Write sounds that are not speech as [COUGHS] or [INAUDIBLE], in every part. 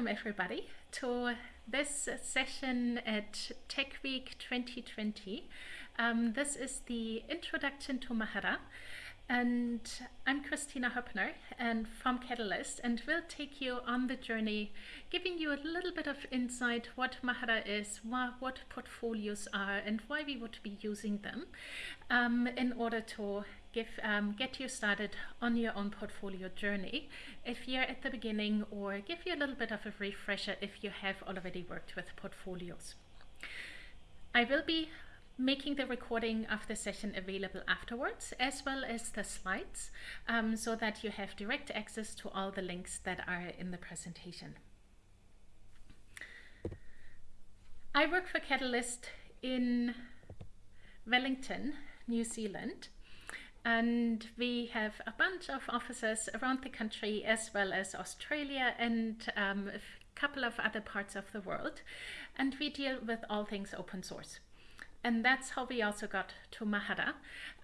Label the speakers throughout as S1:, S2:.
S1: welcome everybody to this session at Tech Week 2020. Um, this is the introduction to Mahara and I'm Kristina Hoeppner and from Catalyst and we'll take you on the journey giving you a little bit of insight what Mahara is, what, portfolios are and why we would be using them um, in order to give, um, get you started on your own portfolio journey if you're at the beginning or give you a little bit of a refresher if you have already worked with portfolios. I will be making the recording of the session available afterwards as well as the slides um, so that you have direct access to all the links that are in the presentation. I work for Catalyst in Wellington, New Zealand and we have a bunch of offices around the country as well as Australia and um, a couple of other parts of the world. And we deal with all things open source. And that's how we also got to Mahara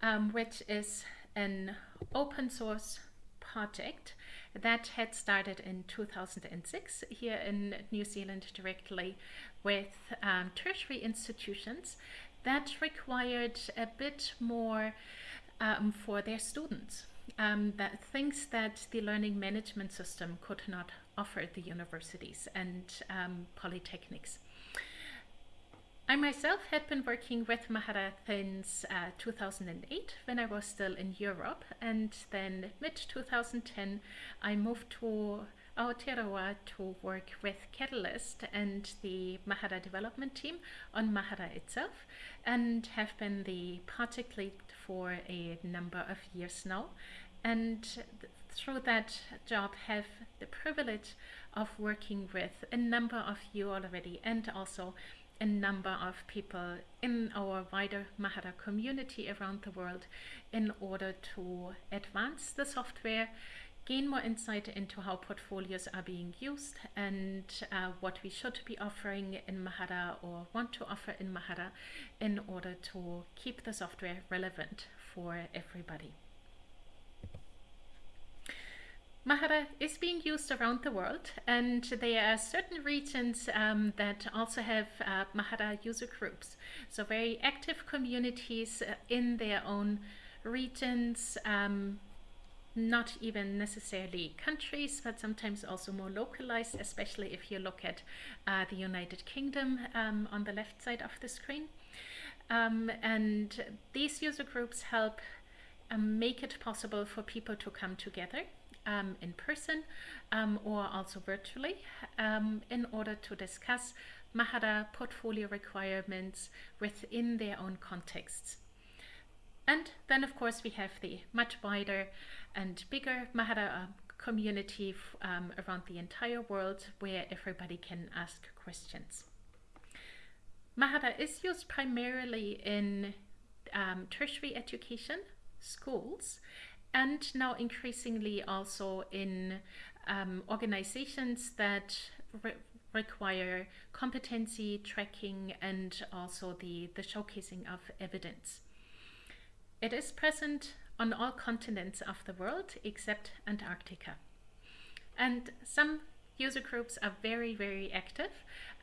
S1: um, which is an open source project that had started in 2006 here in New Zealand directly with um, tertiary institutions that required a bit more um, for their students. Um, that things that the learning management system could not offer the universities and um, polytechnics. I myself had been working with Mahara since uh, 2008 when I was still in Europe and then mid 2010 I moved to Aotearoa to work with Catalyst and the Mahara development team on Mahara itself and have been the project lead for a number of years now. And th through that job have the privilege of working with a number of you already and also a number of people in our wider Mahara community around the world in order to advance the software gain more insight into how portfolios are being used and uh, what we should be offering in Mahara or want to offer in Mahara in order to keep the software relevant for everybody. Mahara is being used around the world and there are certain regions um, that also have uh, Mahara user groups. So very active communities uh, in their own regions, um, not even necessarily countries, but sometimes also more localized, especially if you look at uh, the United Kingdom um, on the left side of the screen. Um, and these user groups help um, make it possible for people to come together um, in person um, or also virtually um, in order to discuss Mahara portfolio requirements within their own contexts. And then of course we have the much wider and bigger Mahara uh, community um, around the entire world where everybody can ask questions. Mahara is used primarily in um, tertiary education, schools, and now increasingly also in um, organizations that re require competency tracking and also the, the showcasing of evidence. It is present on all continents of the world except Antarctica. And some user groups are very, very active.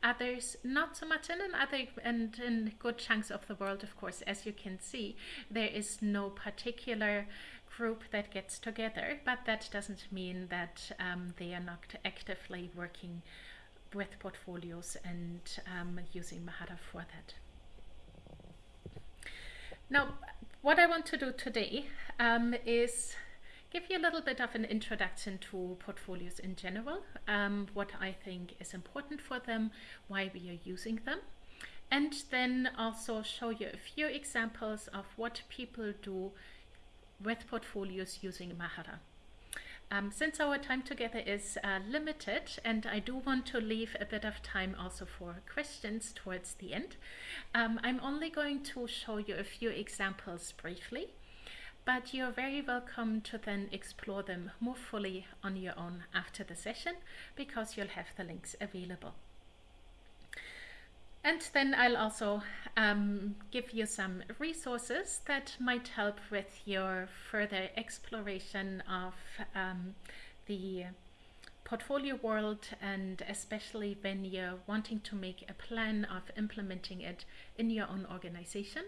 S1: Others not so much, and in other and in good chunks of the world, of course, as you can see, there is no particular group that gets together, but that doesn't mean that um, they are not actively working with portfolios and um, using Mahara for that. Now, what I want to do today um, is give you a little bit of an introduction to portfolios in general, um, what I think is important for them, why we are using them, and then also show you a few examples of what people do with portfolios using Mahara. Um, since our time together is uh, limited and I do want to leave a bit of time also for questions towards the end, um, I'm only going to show you a few examples briefly, but you're very welcome to then explore them more fully on your own after the session because you'll have the links available. And then I'll also um, give you some resources that might help with your further exploration of um, the portfolio world and especially when you're wanting to make a plan of implementing it in your own organization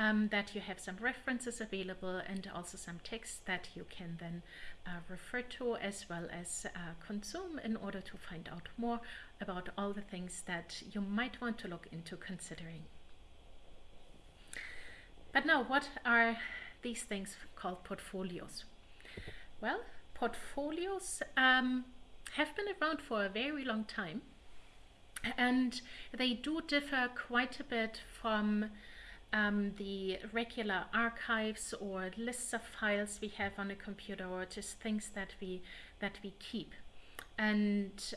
S1: um, that you have some references available and also some text that you can then uh, refer to as well as uh, consume in order to find out more about all the things that you might want to look into considering. But now what are these things called portfolios? Well, portfolios um, have been around for a very long time and they do differ quite a bit from um, the regular archives or lists of files we have on a computer or just things that we that we keep. And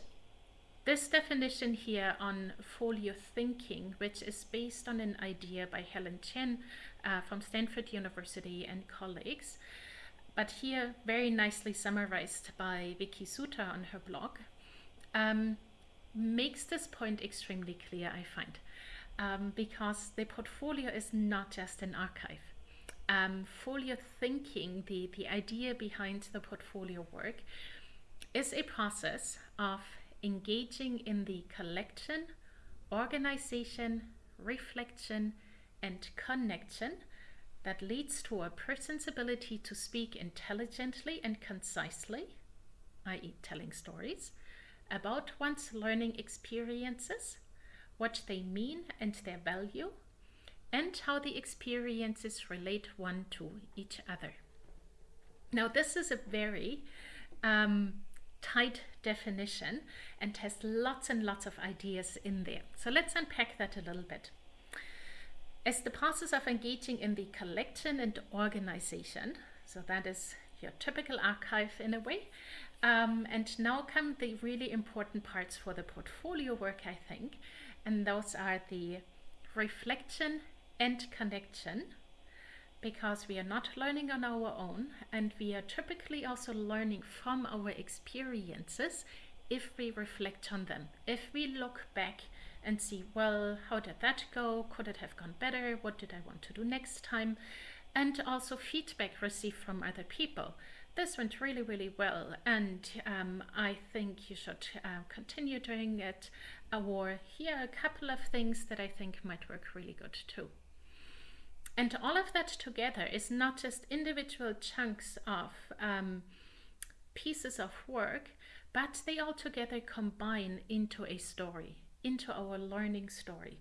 S1: this definition here on folio thinking which is based on an idea by Helen Chen uh, from Stanford University and colleagues but here very nicely summarized by Vicki Suter on her blog, um, makes this point extremely clear, I find, um, because the portfolio is not just an archive. Um, folio thinking, the, the idea behind the portfolio work, is a process of engaging in the collection, organization, reflection, and connection that leads to a person's ability to speak intelligently and concisely, i.e., telling stories, about one's learning experiences, what they mean and their value, and how the experiences relate one to each other. Now, this is a very um, tight definition and has lots and lots of ideas in there. So let's unpack that a little bit. As the process of engaging in the collection and organization, so that is your typical archive in a way, um, and now come the really important parts for the portfolio work, I think, and those are the reflection and connection, because we are not learning on our own, and we are typically also learning from our experiences if we reflect on them, if we look back and see, well, how did that go? Could it have gone better? What did I want to do next time? And also feedback received from other people. This went really, really well, and um, I think you should uh, continue doing it. Or here are a couple of things that I think might work really good too. And all of that together is not just individual chunks of um, pieces of work, but they all together combine into a story into our learning story.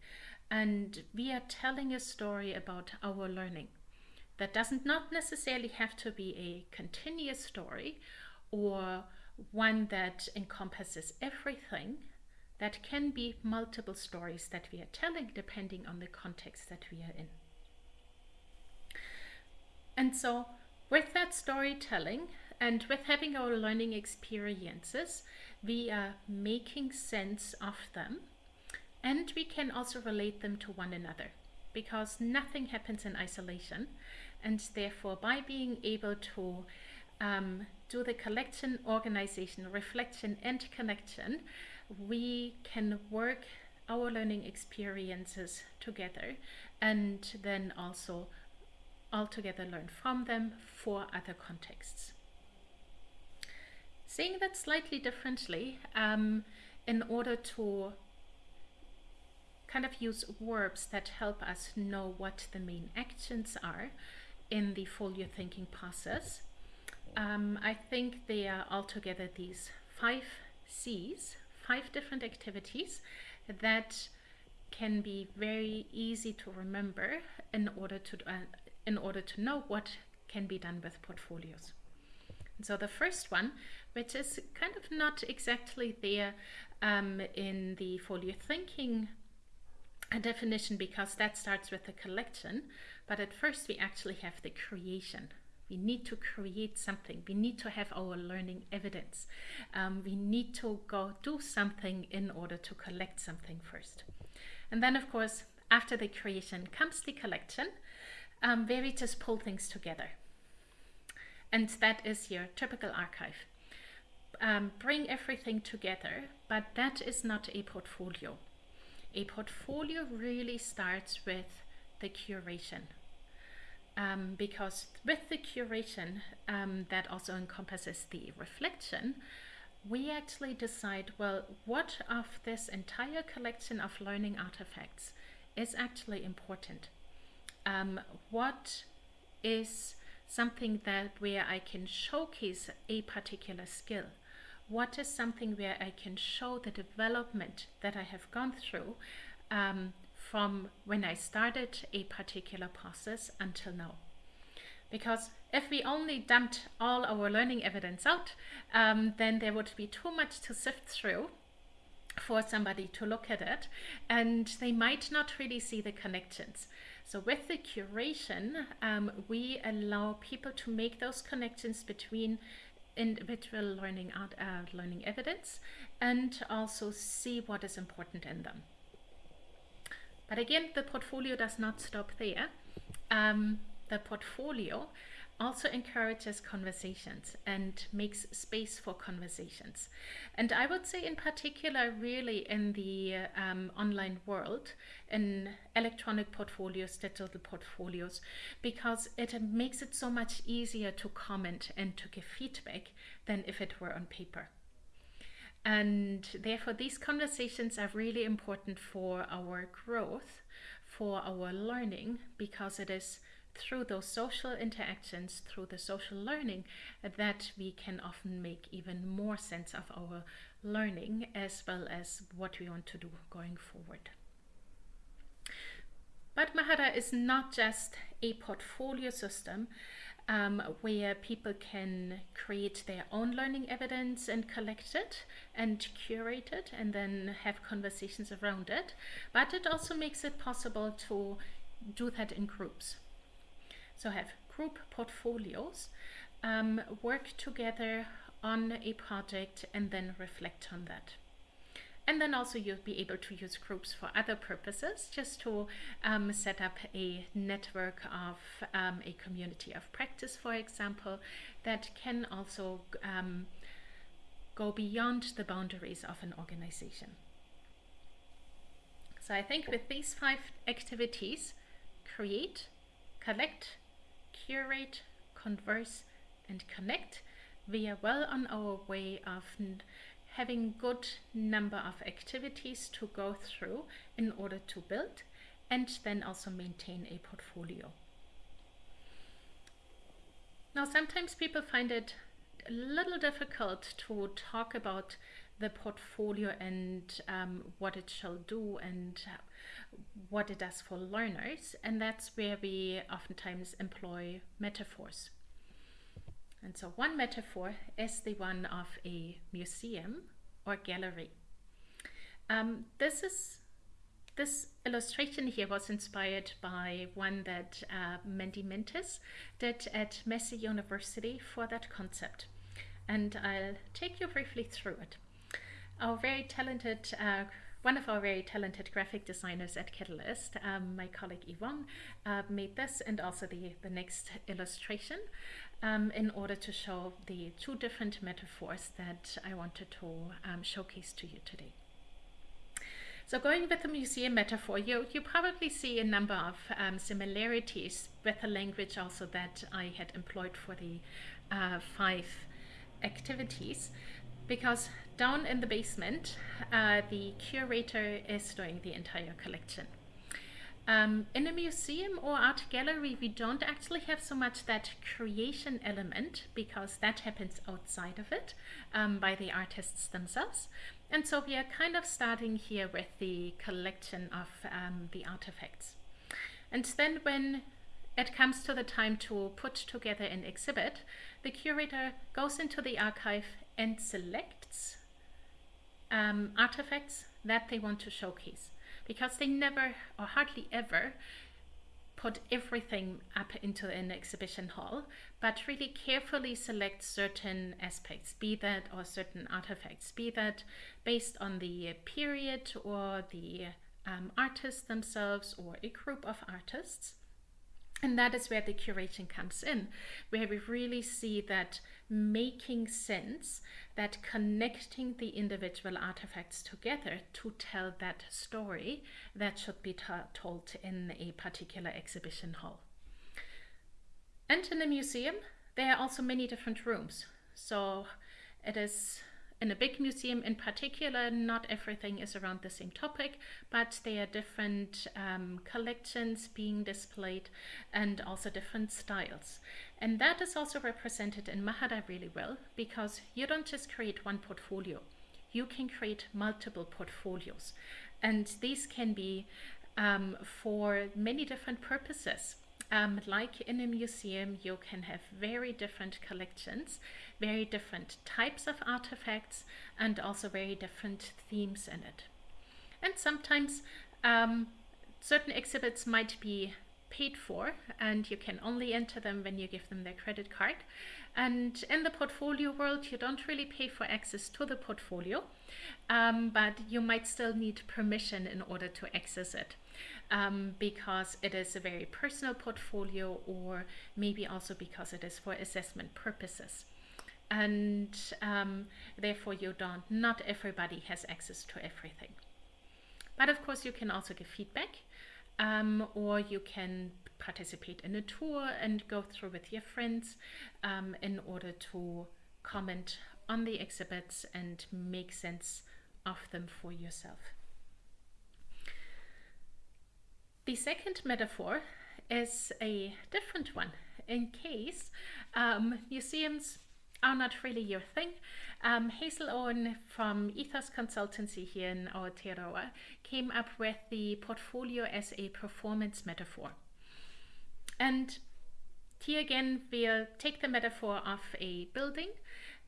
S1: And we are telling a story about our learning. That doesn't not necessarily have to be a continuous story or one that encompasses everything. That can be multiple stories that we are telling depending on the context that we are in. And so with that storytelling and with having our learning experiences, we are making sense of them and we can also relate them to one another because nothing happens in isolation and therefore by being able to um, do the collection, organization, reflection and connection, we can work our learning experiences together and then also altogether learn from them for other contexts. Saying that slightly differently, um, in order to kind of use verbs that help us know what the main actions are in the folio thinking process. Um, I think they are altogether these five C's, five different activities that can be very easy to remember in order to uh, in order to know what can be done with portfolios. so the first one, which is kind of not exactly there um, in the folio thinking a definition because that starts with the collection, but at first we actually have the creation. We need to create something. We need to have our learning evidence. Um, we need to go do something in order to collect something first. And then, of course, after the creation comes the collection, um, where we just pull things together. And that is your typical archive. Um, bring everything together, but that is not a portfolio a portfolio really starts with the curation. Um, because with the curation um, that also encompasses the reflection, we actually decide, well, what of this entire collection of learning artifacts is actually important? Um, what is something that where I can showcase a particular skill? What is something where I can show the development that I have gone through um, from when I started a particular process until now? Because if we only dumped all our learning evidence out, um, then there would be too much to sift through for somebody to look at it and they might not really see the connections. So with the curation, um, we allow people to make those connections between individual learning art, uh, learning evidence and also see what is important in them. But again, the portfolio does not stop there. Um, the portfolio also encourages conversations and makes space for conversations. And I would say, in particular, really in the um, online world, in electronic portfolios, digital portfolios, because it makes it so much easier to comment and to give feedback than if it were on paper. And therefore, these conversations are really important for our growth, for our learning, because it is through those social interactions, through the social learning, that we can often make even more sense of our learning as well as what we want to do going forward. But Mahara is not just a portfolio system um, where people can create their own learning evidence and collect it and curate it and then have conversations around it. But it also makes it possible to do that in groups. So have group portfolios, um, work together on a project and then reflect on that. And then also you'll be able to use groups for other purposes, just to um, set up a network of um, a community of practice, for example, that can also um, go beyond the boundaries of an organization. So I think with these five activities, create, collect, curate, converse, and connect, we are well on our way of having good number of activities to go through in order to build and then also maintain a portfolio. Now sometimes people find it a little difficult to talk about the portfolio and um, what it shall do and what it does for learners. And that's where we oftentimes employ metaphors. And so one metaphor is the one of a museum or gallery. Um, this is this illustration here was inspired by one that uh, Mandia Mentis did at Massey University for that concept. And I'll take you briefly through it. Our very talented uh, one of our very talented graphic designers at Catalyst, um, my colleague Yvonne, uh, made this and also the, the next illustration um, in order to show the two different metaphors that I wanted to um, showcase to you today. So going with the museum metaphor, you, you probably see a number of um, similarities with the language also that I had employed for the uh, five activities because down in the basement, uh, the curator is doing the entire collection. Um, in a museum or art gallery, we don't actually have so much that creation element because that happens outside of it um, by the artists themselves. And so we are kind of starting here with the collection of um, the artifacts. And then when it comes to the time to put together an exhibit, the curator goes into the archive and selects um, artifacts that they want to showcase because they never or hardly ever put everything up into an exhibition hall, but really carefully select certain aspects, be that or certain artifacts, be that based on the period or the um, artists themselves or a group of artists. And that is where the curation comes in, where we really see that making sense, that connecting the individual artifacts together to tell that story that should be told in a particular exhibition hall. And in the museum, there are also many different rooms. So it is in a big museum in particular, not everything is around the same topic, but there are different um, collections being displayed and also different styles. And that is also represented in Mahara really well because you don't just create one portfolio, you can create multiple portfolios. And these can be um, for many different purposes. Um, like in a museum, you can have very different collections, very different types of artifacts, and also very different themes in it. And sometimes um, certain exhibits might be paid for and you can only enter them when you give them their credit card. And in the portfolio world, you don't really pay for access to the portfolio, um, but you might still need permission in order to access it um, because it is a very personal portfolio or maybe also because it is for assessment purposes. And um, therefore you don't, not everybody has access to everything. But of course you can also give feedback um, or you can participate in a tour and go through with your friends um, in order to comment on the exhibits and make sense of them for yourself. The second metaphor is a different one in case um, museums are not really your thing. Um, Hazel Owen from Ethos Consultancy here in Aotearoa came up with the portfolio as a performance metaphor. And here again, we'll take the metaphor of a building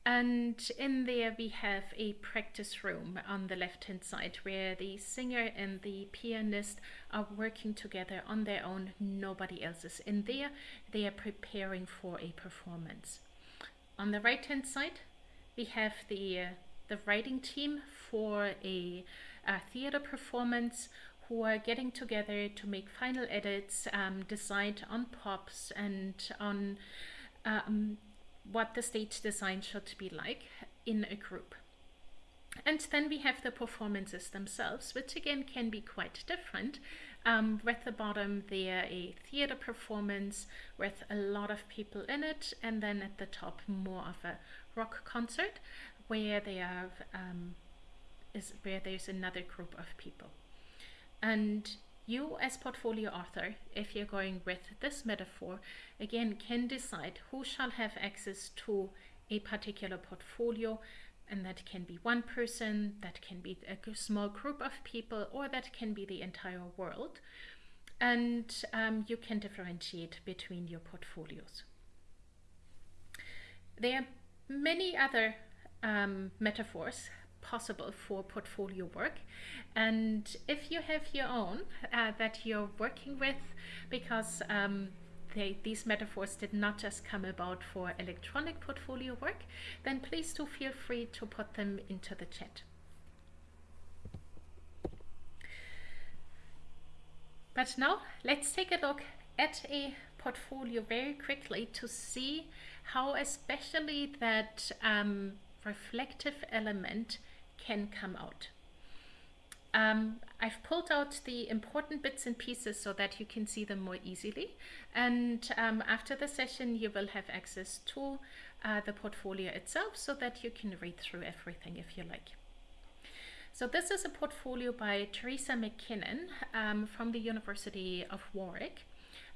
S1: and in there we have a practice room on the left hand side where the singer and the pianist are working together on their own. Nobody else is in there. They are preparing for a performance. On the right hand side we have the, uh, the writing team for a, a, theater performance who are getting together to make final edits, um, decide on props and on um, what the stage design should be like in a group. And then we have the performances themselves, which again can be quite different. Um, at the bottom, there a theater performance with a lot of people in it, and then at the top, more of a rock concert where they have um, is where there's another group of people. And you as portfolio author, if you're going with this metaphor, again can decide who shall have access to a particular portfolio and that can be one person, that can be a small group of people, or that can be the entire world. And um, you can differentiate between your portfolios. There are many other um, metaphors possible for portfolio work. And if you have your own uh, that you're working with, because um, they, these metaphors did not just come about for electronic portfolio work, then please do feel free to put them into the chat. But now let's take a look at a portfolio very quickly to see how especially that um, reflective element can come out. Um, I've pulled out the important bits and pieces so that you can see them more easily. And um, after the session, you will have access to uh, the portfolio itself so that you can read through everything if you like. So this is a portfolio by Teresa MacKinnon um, from the University of Warwick.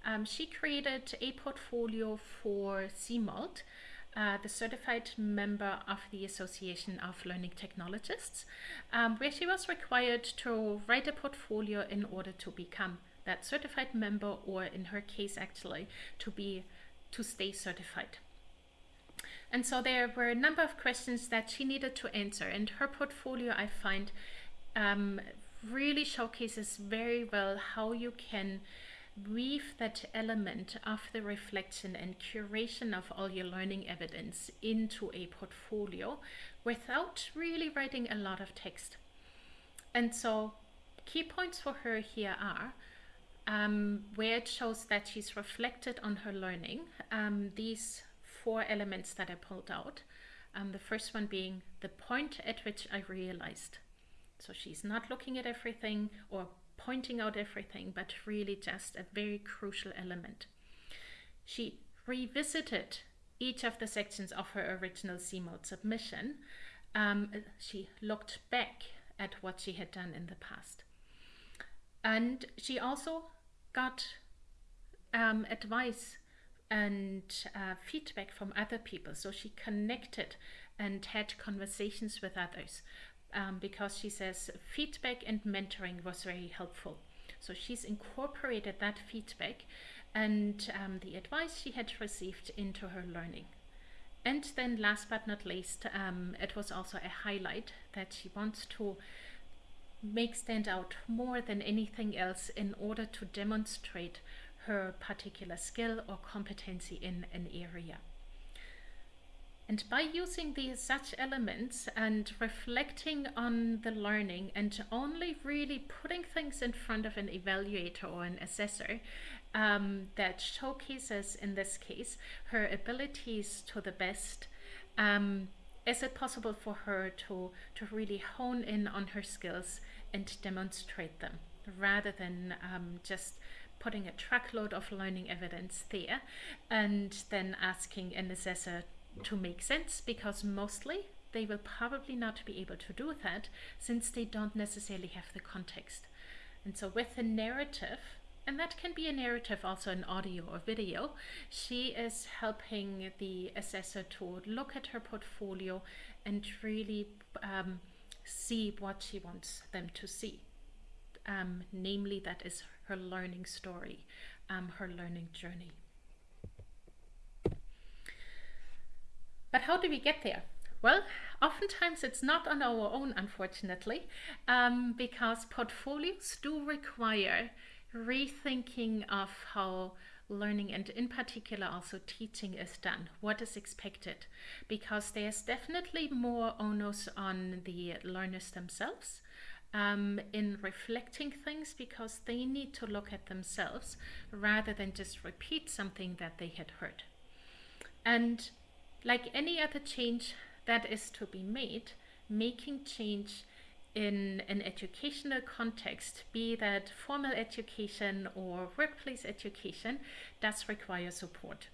S1: Um, she created a portfolio for CMALT, uh, the certified member of the Association of Learning Technologists, um, where she was required to write a portfolio in order to become that certified member, or in her case, actually, to be to stay certified. And so there were a number of questions that she needed to answer, and her portfolio, I find, um, really showcases very well how you can weave that element of the reflection and curation of all your learning evidence into a portfolio without really writing a lot of text. And so key points for her here are um, where it shows that she's reflected on her learning, um, these four elements that I pulled out. Um, the first one being the point at which I realized. So she's not looking at everything or pointing out everything, but really just a very crucial element. She revisited each of the sections of her original CMALT submission um, she looked back at what she had done in the past. And she also got um, advice and uh, feedback from other people. So she connected and had conversations with others um, because she says feedback and mentoring was very helpful. So she's incorporated that feedback and um, the advice she had received into her learning. And then last but not least, um, it was also a highlight that she wants to make stand out more than anything else in order to demonstrate her particular skill or competency in an area. And by using these such elements and reflecting on the learning and only really putting things in front of an evaluator or an assessor um, that showcases, in this case, her abilities to the best, um, is it possible for her to, to really hone in on her skills and demonstrate them rather than um, just putting a truckload of learning evidence there and then asking an assessor to make sense because mostly they will probably not be able to do that since they don't necessarily have the context. And so with the narrative, and that can be a narrative also in audio or video, she is helping the assessor to look at her portfolio and really um, see what she wants them to see. Um, namely, that is her learning story, um, her learning journey. But how do we get there? Well, oftentimes it's not on our own, unfortunately, um, because portfolios do require rethinking of how learning and in particular also teaching is done, what is expected, because there's definitely more onus on the learners themselves um, in reflecting things because they need to look at themselves rather than just repeat something that they had heard. And like any other change that is to be made, making change in an educational context, be that formal education or workplace education, does require support.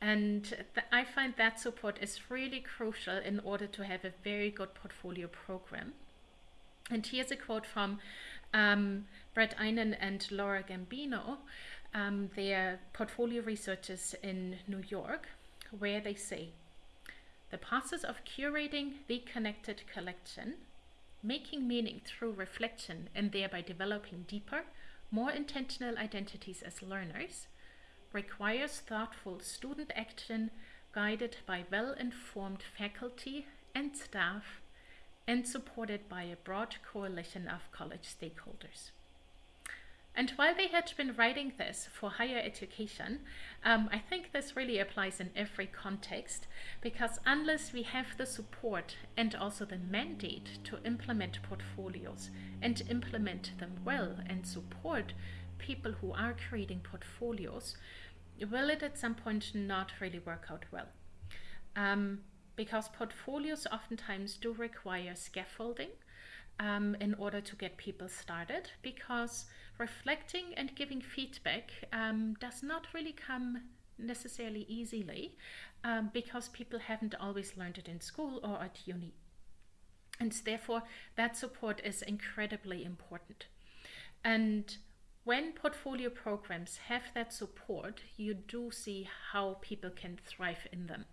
S1: And I find that support is really crucial in order to have a very good portfolio program. And here's a quote from um, Bret Eynon and Laura Gambino, um, their portfolio researchers in New York where they say, the process of curating the connected collection, making meaning through reflection and thereby developing deeper, more intentional identities as learners, requires thoughtful student action guided by well-informed faculty and staff and supported by a broad coalition of college stakeholders. And while they had been writing this for higher education, um, I think this really applies in every context because unless we have the support and also the mandate to implement portfolios and implement them well and support people who are creating portfolios, will it at some point not really work out well? Um, because portfolios oftentimes do require scaffolding um, in order to get people started because reflecting and giving feedback um, does not really come necessarily easily um, because people haven't always learned it in school or at uni. And therefore, that support is incredibly important. And when portfolio programs have that support, you do see how people can thrive in them.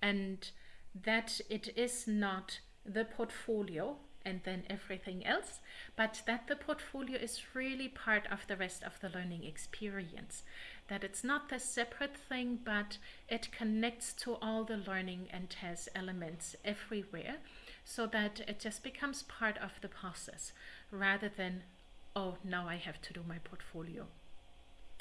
S1: And that it is not the portfolio and then everything else, but that the portfolio is really part of the rest of the learning experience. That it's not a separate thing, but it connects to all the learning and has elements everywhere so that it just becomes part of the process rather than, oh, now I have to do my portfolio.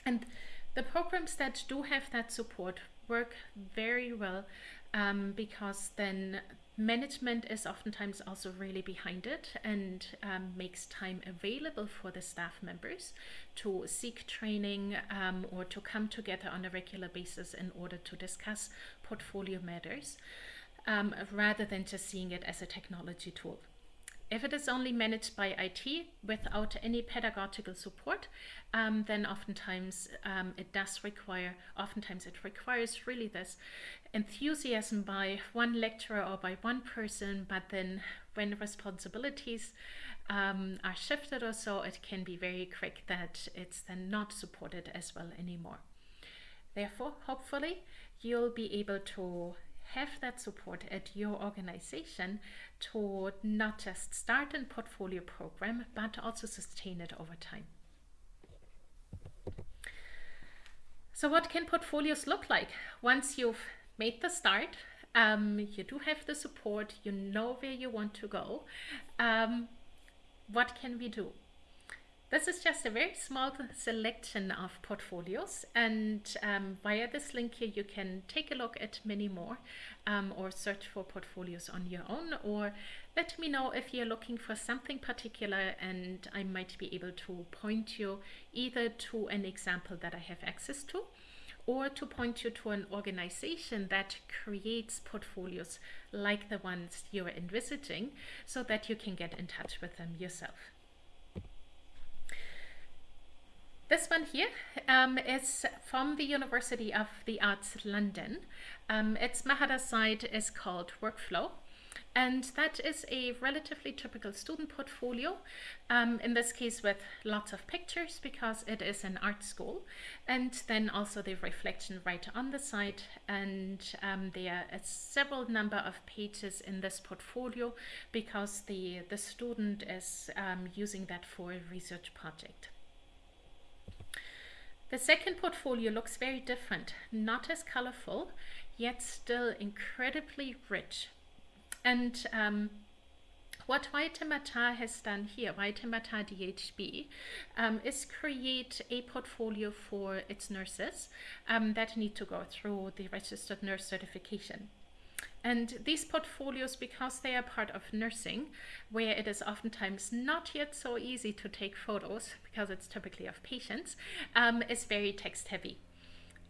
S1: And the programs that do have that support work very well um, because then management is oftentimes also really behind it and um, makes time available for the staff members to seek training um, or to come together on a regular basis in order to discuss portfolio matters um, rather than just seeing it as a technology tool. If it is only managed by IT without any pedagogical support, um, then oftentimes um, it does require, oftentimes it requires really this enthusiasm by one lecturer or by one person, but then when responsibilities um, are shifted or so, it can be very quick that it's then not supported as well anymore. Therefore, hopefully, you'll be able to have that support at your organization to not just start a portfolio program, but also sustain it over time. So what can portfolios look like once you've made the start? Um, you do have the support, you know where you want to go. Um, what can we do? This is just a very small selection of portfolios and um, via this link here you can take a look at many more um, or search for portfolios on your own or let me know if you're looking for something particular and I might be able to point you either to an example that I have access to or to point you to an organization that creates portfolios like the ones you're envisaging so that you can get in touch with them yourself. This one here um, is from the University of the Arts London. Um, its Mahara site is called Workflow. And that is a relatively typical student portfolio, um, in this case with lots of pictures because it is an art school. And then also the reflection right on the side. And um, there are several number of pages in this portfolio because the, the student is um, using that for a research project. The second portfolio looks very different, not as colorful, yet still incredibly rich. And um, what Waitemata has done here, Waitemata DHB, um, is create a portfolio for its nurses um, that need to go through the registered nurse certification. And these portfolios, because they are part of nursing, where it is oftentimes not yet so easy to take photos, because it's typically of patients, um, is very text heavy.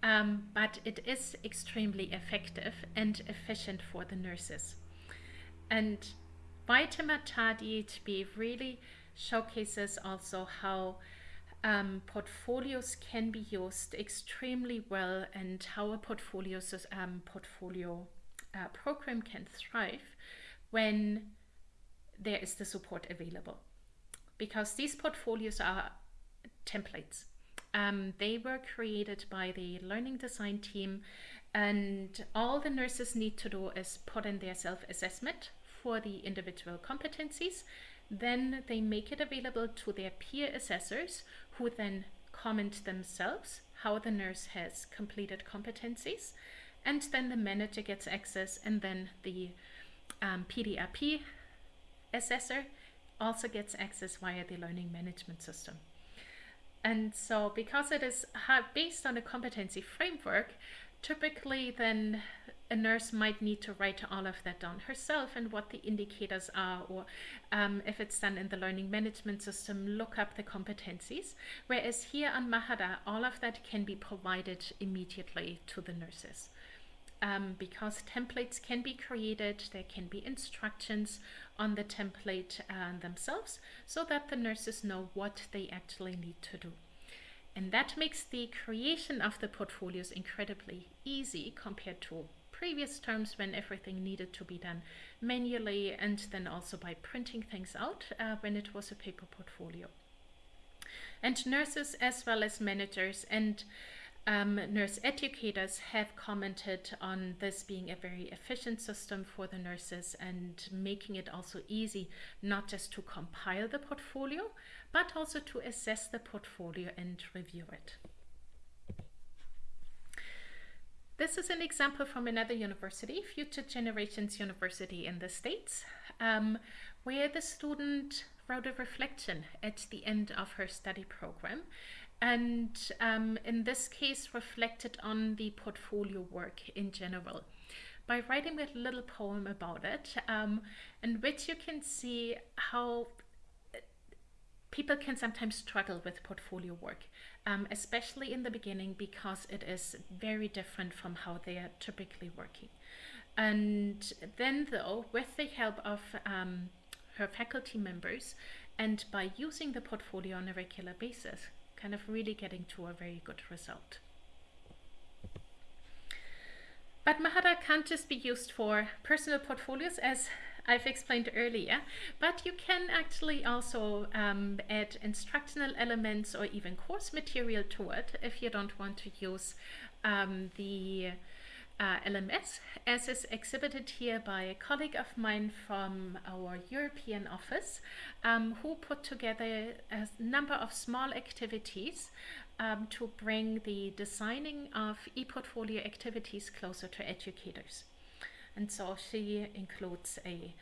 S1: Um, but it is extremely effective and efficient for the nurses. And Waitemata DHB really showcases also how um, portfolios can be used extremely well and how a portfolio, um, portfolio uh, program can thrive when there is the support available. Because these portfolios are templates. Um, they were created by the learning design team and all the nurses need to do is put in their self-assessment for the individual competencies. Then they make it available to their peer assessors who then comment themselves how the nurse has completed competencies and then the manager gets access and then the um, PDRP assessor also gets access via the learning management system. And so because it is based on a competency framework, typically then a nurse might need to write all of that down herself and what the indicators are or um, if it's done in the learning management system look up the competencies whereas here on Mahara all of that can be provided immediately to the nurses um, because templates can be created, there can be instructions on the template uh, themselves so that the nurses know what they actually need to do. And that makes the creation of the portfolios incredibly easy compared to previous terms when everything needed to be done manually and then also by printing things out uh, when it was a paper portfolio. And nurses as well as managers and um, nurse educators have commented on this being a very efficient system for the nurses and making it also easy not just to compile the portfolio, but also to assess the portfolio and review it. This is an example from another university, Future Generations University in the States, um, where the student wrote a reflection at the end of her study program and um, in this case reflected on the portfolio work in general by writing a little poem about it um, in which you can see how uh, people can sometimes struggle with portfolio work, um, especially in the beginning because it is very different from how they are typically working. And then though, with the help of um, her faculty members and by using the portfolio on a regular basis, kind of really getting to a very good result. But Mahara can't just be used for personal portfolios as I've explained earlier, but you can actually also um, add instructional elements or even course material to it if you don't want to use um, the uh, LMS, as is exhibited here by a colleague of mine from our European office, um, who put together a number of small activities um, to bring the designing of e-portfolio activities closer to educators. And so she includes a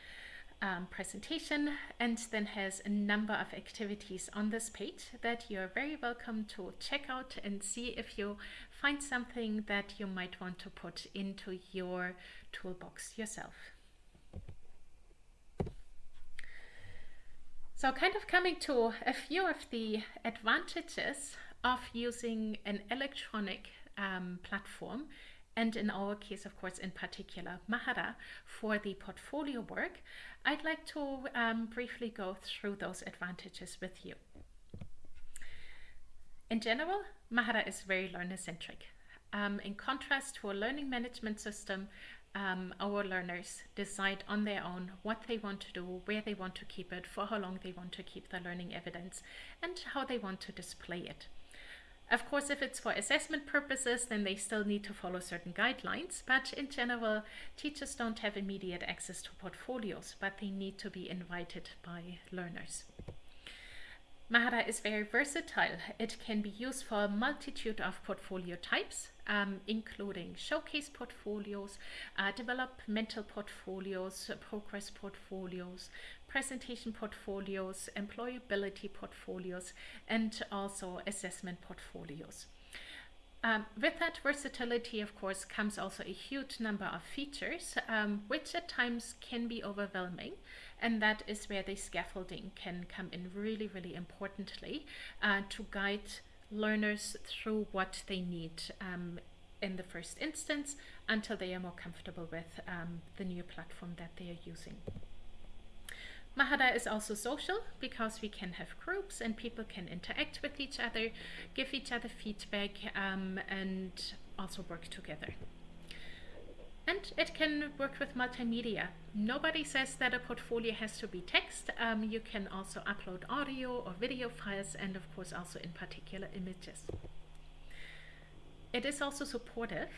S1: um, presentation and then has a number of activities on this page that you're very welcome to check out and see if you find something that you might want to put into your toolbox yourself. So kind of coming to a few of the advantages of using an electronic um, platform and in our case, of course, in particular, Mahara for the portfolio work, I'd like to um, briefly go through those advantages with you. In general, Mahara is very learner-centric. Um, in contrast to a learning management system, um, our learners decide on their own what they want to do, where they want to keep it, for how long they want to keep the learning evidence, and how they want to display it. Of course, if it's for assessment purposes, then they still need to follow certain guidelines, but in general, teachers don't have immediate access to portfolios, but they need to be invited by learners. Mahara is very versatile. It can be used for a multitude of portfolio types, um, including showcase portfolios, uh, developmental portfolios, progress portfolios, presentation portfolios, employability portfolios, and also assessment portfolios. Um, with that versatility, of course, comes also a huge number of features, um, which at times can be overwhelming. And that is where the scaffolding can come in really, really importantly uh, to guide learners through what they need um, in the first instance until they are more comfortable with um, the new platform that they are using. Mahara is also social because we can have groups and people can interact with each other, give each other feedback um, and also work together. And it can work with multimedia. Nobody says that a portfolio has to be text. Um, you can also upload audio or video files and of course also in particular images. It is also supportive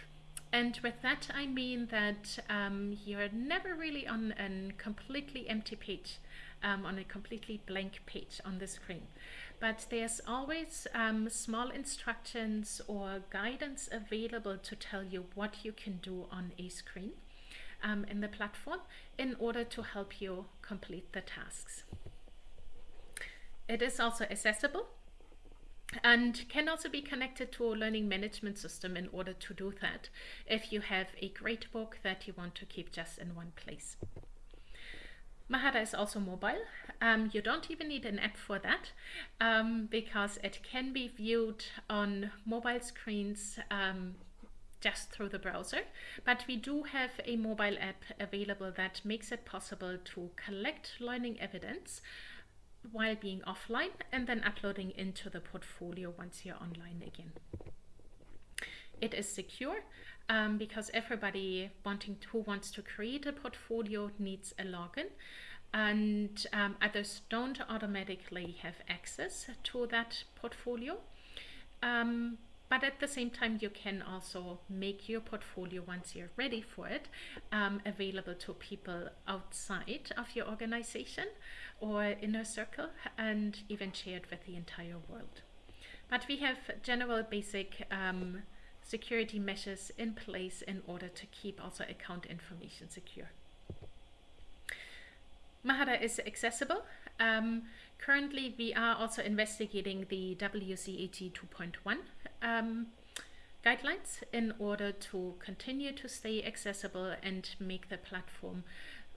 S1: and with that, I mean that um, you're never really on a completely empty page, um, on a completely blank page on the screen. But there's always um, small instructions or guidance available to tell you what you can do on a screen um, in the platform in order to help you complete the tasks. It is also accessible and can also be connected to a learning management system in order to do that if you have a gradebook that you want to keep just in one place. Mahara is also mobile. Um, you don't even need an app for that um, because it can be viewed on mobile screens um, just through the browser. But we do have a mobile app available that makes it possible to collect learning evidence while being offline and then uploading into the portfolio once you're online again. It is secure um, because everybody wanting to, who wants to create a portfolio needs a login and um, others don't automatically have access to that portfolio. Um, but at the same time, you can also make your portfolio once you're ready for it um, available to people outside of your organization or inner circle and even share it with the entire world. But we have general basic um, security measures in place in order to keep also account information secure. Mahara is accessible. Um, currently, we are also investigating the WCAG 2.1 um, guidelines in order to continue to stay accessible and make the platform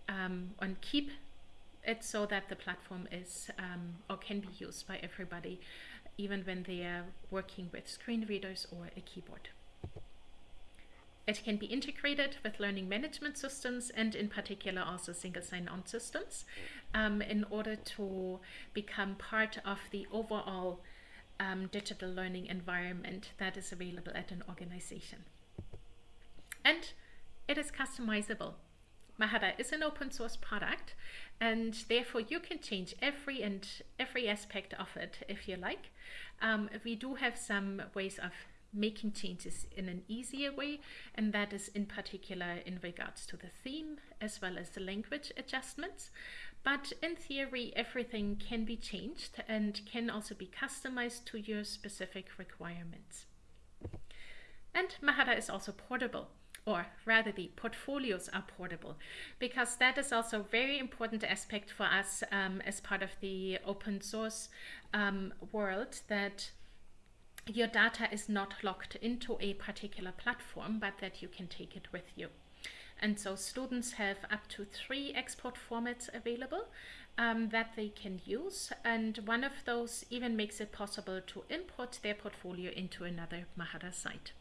S1: um, and keep it so that the platform is um, or can be used by everybody even when they are working with screen readers or a keyboard. It can be integrated with learning management systems and in particular also single sign-on systems um, in order to become part of the overall um, digital learning environment that is available at an organization. And it is customizable. Mahara is an open source product and therefore you can change every and every aspect of it if you like. Um, we do have some ways of making changes in an easier way and that is in particular in regards to the theme as well as the language adjustments. But in theory everything can be changed and can also be customized to your specific requirements. And Mahara is also portable or rather the portfolios are portable because that is also a very important aspect for us um, as part of the open source um, world that your data is not locked into a particular platform, but that you can take it with you. And so students have up to three export formats available um, that they can use. And one of those even makes it possible to import their portfolio into another Mahara site.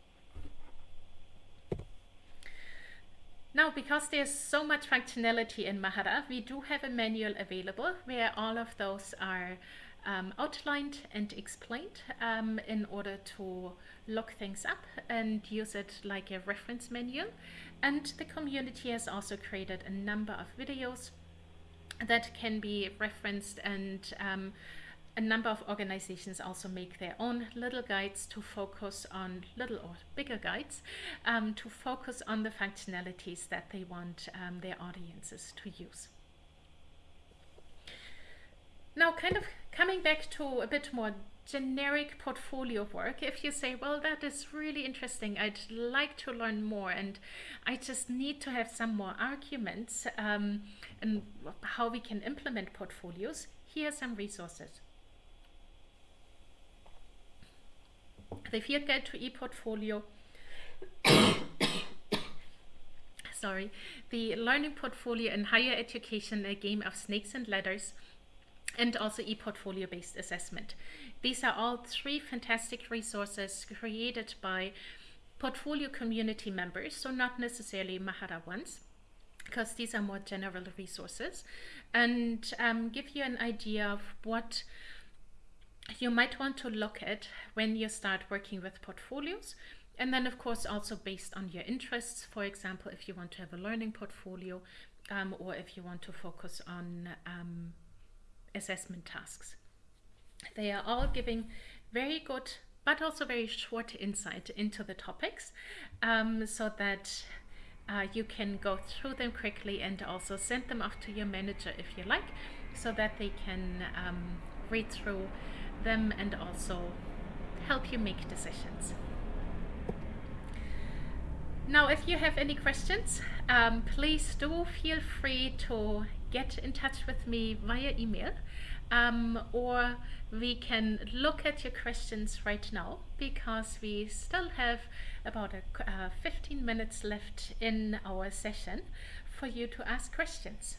S1: Now, because there's so much functionality in Mahara, we do have a manual available where all of those are um, outlined and explained um, in order to look things up and use it like a reference manual. And the community has also created a number of videos that can be referenced and um, a number of organizations also make their own little guides to focus on little or bigger guides um, to focus on the functionalities that they want um, their audiences to use. Now, kind of coming back to a bit more generic portfolio work, if you say, well, that is really interesting, I'd like to learn more, and I just need to have some more arguments um, and how we can implement portfolios, here are some resources. The field guide to ePortfolio [COUGHS] sorry, the learning portfolio in higher education, a game of snakes and ladders, and also e-portfolio based assessment. These are all three fantastic resources created by portfolio community members, so not necessarily Mahara ones, because these are more general resources, and um, give you an idea of what you might want to look at when you start working with portfolios. And then, of course, also based on your interests. For example, if you want to have a learning portfolio um, or if you want to focus on um, assessment tasks. They are all giving very good but also very short insight into the topics um, so that uh, you can go through them quickly and also send them off to your manager if you like so that they can um, read through them and also help you make decisions. Now, if you have any questions, um, please do feel free to get in touch with me via email um, or we can look at your questions right now because we still have about a, uh, 15 minutes left in our session for you to ask questions.